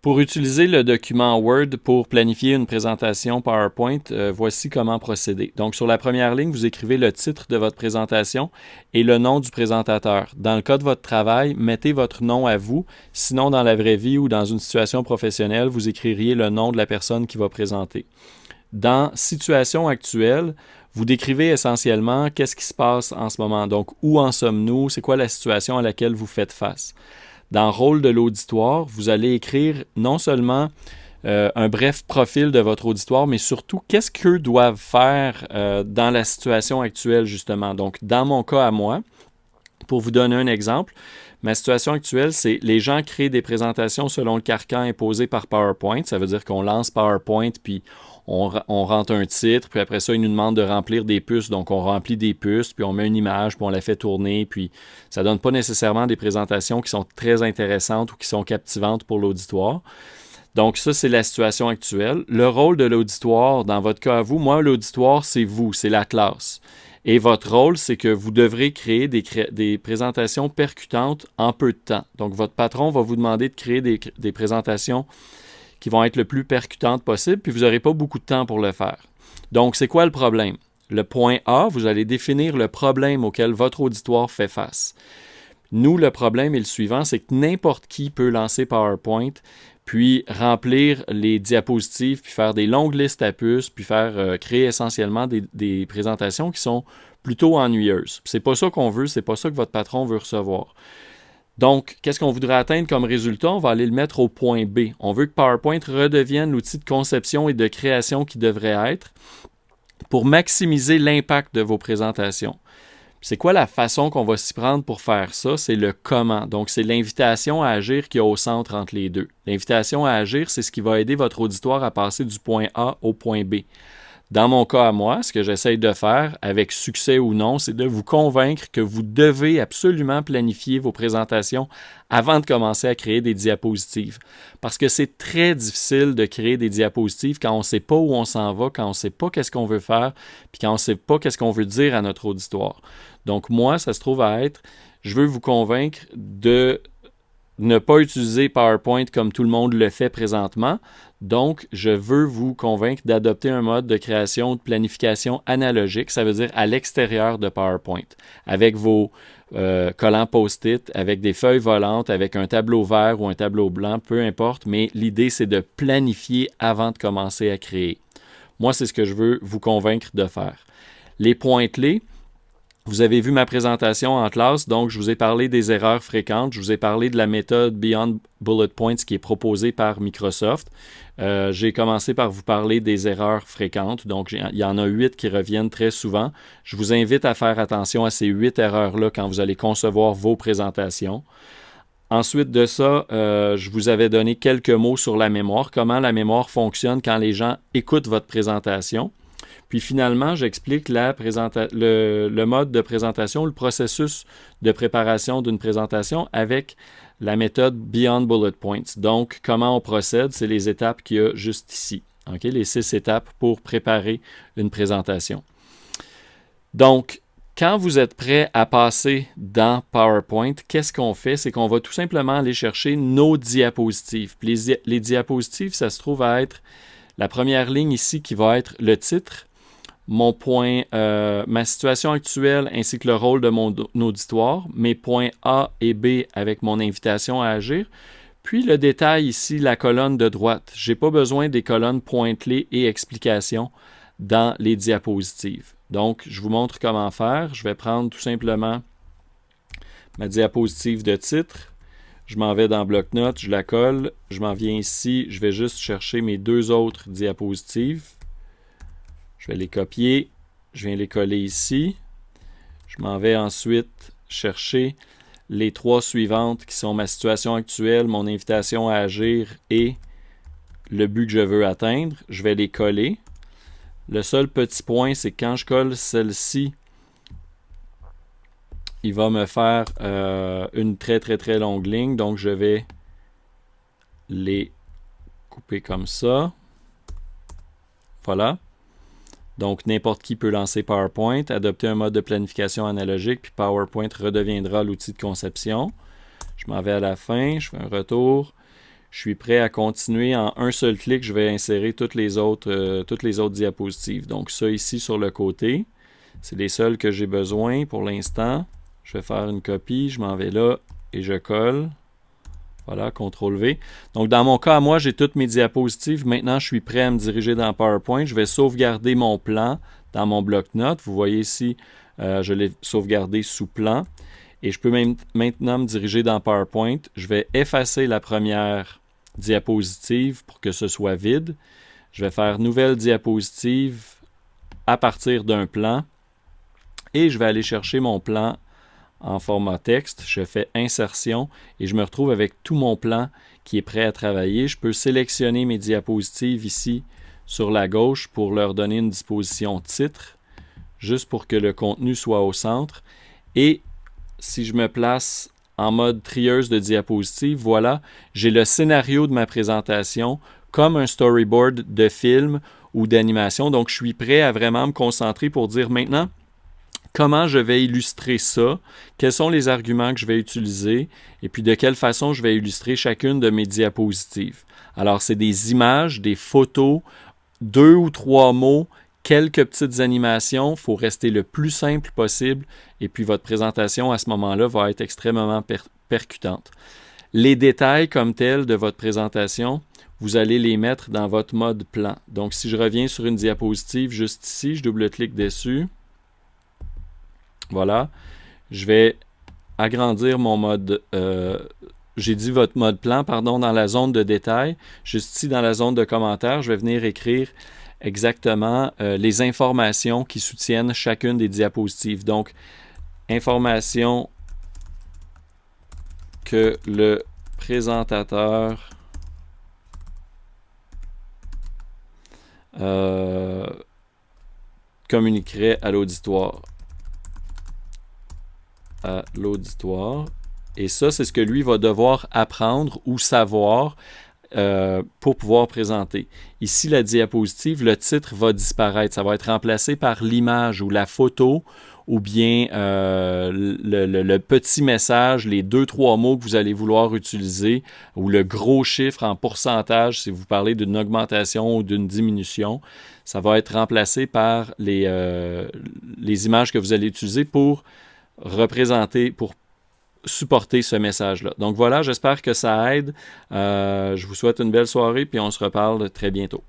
Pour utiliser le document Word pour planifier une présentation PowerPoint, euh, voici comment procéder. Donc, sur la première ligne, vous écrivez le titre de votre présentation et le nom du présentateur. Dans le cas de votre travail, mettez votre nom à vous. Sinon, dans la vraie vie ou dans une situation professionnelle, vous écririez le nom de la personne qui va présenter. Dans situation actuelle, vous décrivez essentiellement qu'est-ce qui se passe en ce moment. Donc, où en sommes-nous? C'est quoi la situation à laquelle vous faites face? Dans rôle de l'auditoire, vous allez écrire non seulement euh, un bref profil de votre auditoire, mais surtout qu'est-ce qu'eux doivent faire euh, dans la situation actuelle, justement. Donc, dans mon cas à moi, pour vous donner un exemple, ma situation actuelle, c'est les gens créent des présentations selon le carcan imposé par PowerPoint. Ça veut dire qu'on lance PowerPoint, puis on, rentre un titre, puis après ça, ils nous demandent de remplir des puces. Donc, on remplit des puces, puis on met une image, puis on la fait tourner, puis ça donne pas nécessairement des présentations qui sont très intéressantes ou qui sont captivantes pour l'auditoire. Donc, ça, c'est la situation actuelle. Le rôle de l'auditoire, dans votre cas à vous, moi, l'auditoire, c'est vous, c'est la classe. Et votre rôle, c'est que vous devrez créer des, présentations percutantes en peu de temps. Donc, votre patron va vous demander de créer des présentations qui vont être le plus percutantes possible, puis vous n'aurez pas beaucoup de temps pour le faire. Donc, c'est quoi le problème? Le point A, vous allez définir le problème auquel votre auditoire fait face. Nous, le problème est le suivant, c'est que n'importe qui peut lancer PowerPoint, puis remplir les diapositives, puis faire des longues listes à puces, puis faire euh, créer essentiellement des, présentations qui sont plutôt ennuyeuses. C'est pas ça qu'on veut, c'est pas ça que votre patron veut recevoir. Donc, qu'est-ce qu'on voudrait atteindre comme résultat? On va aller le mettre au point B. On veut que PowerPoint redevienne l'outil de conception et de création qui devrait être pour maximiser l'impact de vos présentations. C'est quoi la façon qu'on va s'y prendre pour faire ça? C'est le comment. Donc, c'est l'invitation à agir qui est au centre entre les deux. L'invitation à agir, c'est ce qui va aider votre auditoire à passer du point A au point B. Dans mon cas à moi, ce que j'essaye de faire, avec succès ou non, c'est de vous convaincre que vous devez absolument planifier vos présentations avant de commencer à créer des diapositives. Parce que c'est très difficile de créer des diapositives quand on ne sait pas où on s'en va, quand on ne sait pas qu'est-ce qu'on veut faire, puis quand on ne sait pas qu'est-ce qu'on veut dire à notre auditoire. Donc moi, ça se trouve à être, je veux vous convaincre de ne pas utiliser PowerPoint comme tout le monde le fait présentement. Donc, je veux vous convaincre d'adopter un mode de création de planification analogique, ça veut dire à l'extérieur de PowerPoint, avec vos euh, collants post-it, avec des feuilles volantes, avec un tableau vert ou un tableau blanc, peu importe, mais l'idée c'est de planifier avant de commencer à créer. Moi, c'est ce que je veux vous convaincre de faire. Les points vous avez vu ma présentation en classe, donc je vous ai parlé des erreurs fréquentes, je vous ai parlé de la méthode Beyond Bullet Points qui est proposée par Microsoft. Euh, j'ai commencé par vous parler des erreurs fréquentes, donc il y en a huit qui reviennent très souvent. Je vous invite à faire attention à ces huit erreurs-là quand vous allez concevoir vos présentations. Ensuite de ça, euh, je vous avais donné quelques mots sur la mémoire, comment la mémoire fonctionne quand les gens écoutent votre présentation. Puis finalement, j'explique le, mode de présentation, le processus de préparation d'une présentation avec la méthode Beyond Bullet Points. Donc, comment on procède, c'est les étapes qu'il y a juste ici. Les six étapes pour préparer une présentation. Donc, quand vous êtes prêt à passer dans PowerPoint, qu'est-ce qu'on fait? C'est qu'on va tout simplement aller chercher nos diapositives. les, les, diapositives, ça se trouve à être la première ligne ici qui va être le titre, mon point, euh, ma situation actuelle ainsi que le rôle de mon auditoire, mes points A et B avec mon invitation à agir, puis le détail ici, la colonne de droite. Je n'ai pas besoin des colonnes points-clés et explications dans les diapositives. Donc, je vous montre comment faire. Je vais prendre tout simplement ma diapositive de titre. Je m'en vais dans bloc-notes, je la colle. Je m'en viens ici. Je vais juste chercher mes deux autres diapositives. Je vais les copier. Je viens les coller ici. Je m'en vais ensuite chercher les trois suivantes qui sont ma situation actuelle, mon invitation à agir et le but que je veux atteindre. Je vais les coller. Le seul petit point, c'est que quand je colle celle-ci, il va me faire euh, une très très très longue ligne. Donc je vais les couper comme ça. Voilà. Donc, n'importe qui peut lancer PowerPoint, adopter un mode de planification analogique, puis PowerPoint redeviendra l'outil de conception. Je m'en vais à la fin, je fais un retour. je suis prêt à continuer. En un seul clic, je vais insérer toutes les autres, euh, diapositives. Donc ça ici sur le côté, c'est les seuls que j'ai besoin pour l'instant. Je vais faire une copie, je m'en vais là et je colle. Voilà, CTRL V. Donc, dans mon cas, moi, j'ai toutes mes diapositives. Maintenant, je suis prêt à me diriger dans PowerPoint. Je vais sauvegarder mon plan dans mon bloc-notes. Vous voyez ici, euh, je l'ai sauvegardé sous plan. Et je peux même maintenant me diriger dans PowerPoint. Je vais effacer la première diapositive pour que ce soit vide. Je vais faire nouvelle diapositive à partir d'un plan. Et je vais aller chercher mon plan en format texte, je fais insertion et je me retrouve avec tout mon plan qui est prêt à travailler. Je peux sélectionner mes diapositives ici sur la gauche pour leur donner une disposition titre, juste pour que le contenu soit au centre. Et si je me place en mode trieuse de diapositives, voilà, j'ai le scénario de ma présentation comme un storyboard de film ou d'animation. Donc, je suis prêt à vraiment me concentrer pour dire maintenant, comment je vais illustrer ça, quels sont les arguments que je vais utiliser, et puis de quelle façon je vais illustrer chacune de mes diapositives. Alors, c'est des images, des photos, deux ou trois mots, quelques petites animations. Il faut rester le plus simple possible, et puis votre présentation à ce moment-là va être extrêmement percutante. Les détails comme tels de votre présentation, vous allez les mettre dans votre mode plan. Donc, si je reviens sur une diapositive juste ici, je double-clique dessus. Voilà. Je vais agrandir mon mode, euh, j'ai dit votre mode plan, pardon, dans la zone de détail. Juste ici, dans la zone de commentaires, je vais venir écrire exactement euh, les informations qui soutiennent chacune des diapositives. Donc, information que le présentateur euh, communiquerait à l'auditoire l'auditoire. Et ça, c'est ce que lui va devoir apprendre ou savoir euh, pour pouvoir présenter. Ici, la diapositive, le titre va disparaître. Ça va être remplacé par l'image ou la photo ou bien euh, le, petit message, les deux, trois mots que vous allez vouloir utiliser, ou le gros chiffre en pourcentage si vous parlez d'une augmentation ou d'une diminution. Ça va être remplacé par les, euh, les images que vous allez utiliser pour représenter, pour supporter ce message-là. Donc voilà, j'espère que ça aide. Euh, je vous souhaite une belle soirée, puis on se reparle très bientôt.